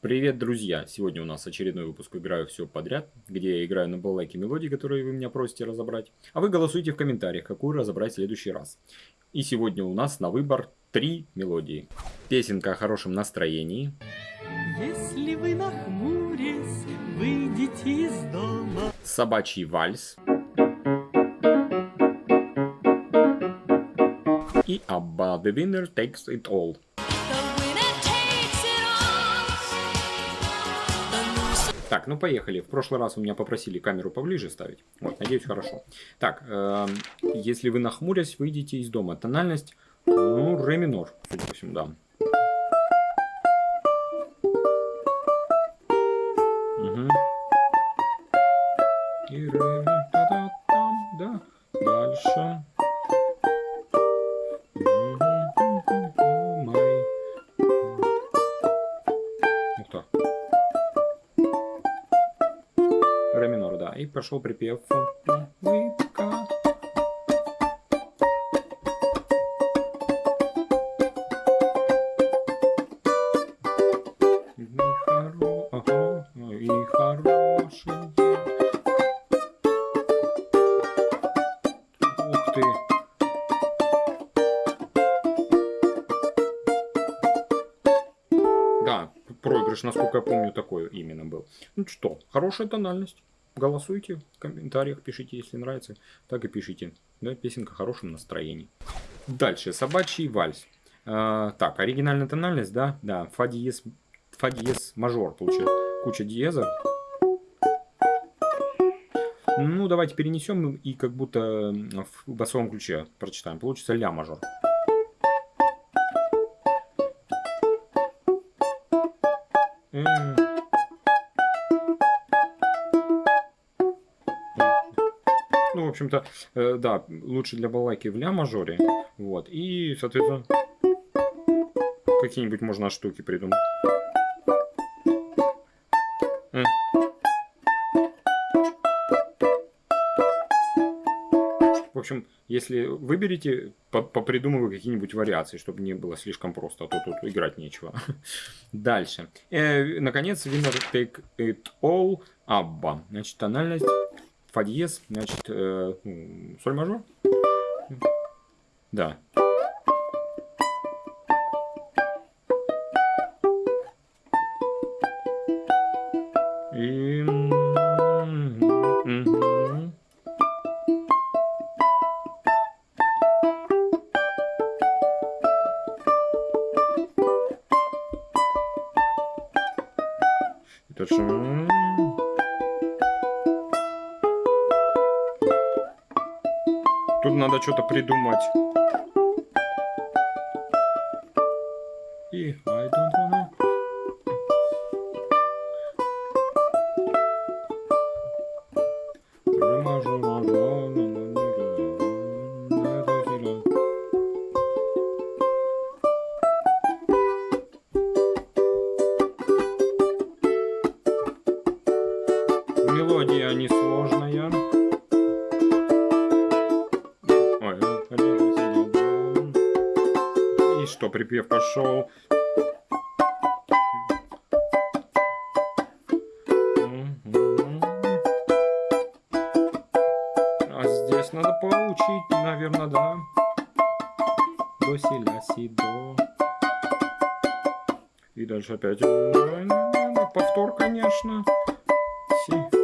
Привет, друзья! Сегодня у нас очередной выпуск «Играю все подряд», где я играю на балалайке мелодии, которые вы меня просите разобрать. А вы голосуйте в комментариях, какую разобрать в следующий раз. И сегодня у нас на выбор три мелодии. Песенка о хорошем настроении. Если вы нахмурясь, выйдете из дома. Собачий вальс. И Abba the winner takes it all. Так, ну поехали. В прошлый раз у меня попросили камеру поближе ставить. Вот, надеюсь, хорошо. Так, э, если вы нахмурясь, выйдете из дома. Тональность, ну, ре минор, судя по всему, да. Угу. И ре, да, да, там, да. Дальше. Май. Пошел припев. Улыбка. И хоро- ага, и хороший день. Ух ты. Да, проигрыш, насколько я помню, такой именно был. Ну что, хорошая тональность. Голосуйте в комментариях, пишите, если нравится. Так и пишите. Да, песенка в хорошем настроении. Дальше, собачий вальс. А, так, оригинальная тональность, да? Да, фа диез, фа диез мажор, получается. Куча диеза. Ну, давайте перенесем и как будто в басовом ключе прочитаем. Получится ля мажор. М. общем-то, э, да, лучше для балалайки в ля мажоре. Вот. И, соответственно, какие-нибудь можно штуки придумать. М. В общем, если выберете, по- попридумываю какие-нибудь вариации, чтобы не было слишком просто, а то тут играть нечего. Дальше. Э, наконец, winner take it all Абба. Значит, тональность фа диез, значит, э, ну, соль мажор. Да. И... дальше... Тут надо что-то придумать. И I don't wanna... Ре мажор, мажор, что, припев пошел. А здесь надо поучить, наверное, да. До, си, ля, си, до. И дальше опять. Повтор, конечно. Си.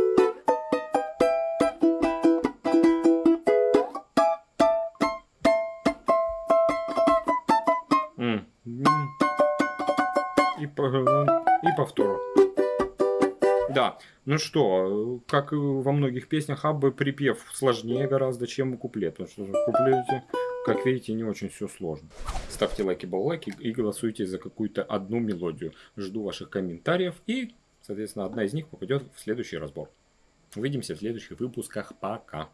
Да, ну что, как и во многих песнях Аббы, припев сложнее гораздо, чем куплет. Потому что в куплете, как видите, не очень все сложно. Ставьте лайки, баллайки и голосуйте за какую-то одну мелодию. Жду ваших комментариев и, соответственно, одна из них попадет в следующий разбор. Увидимся в следующих выпусках. Пока.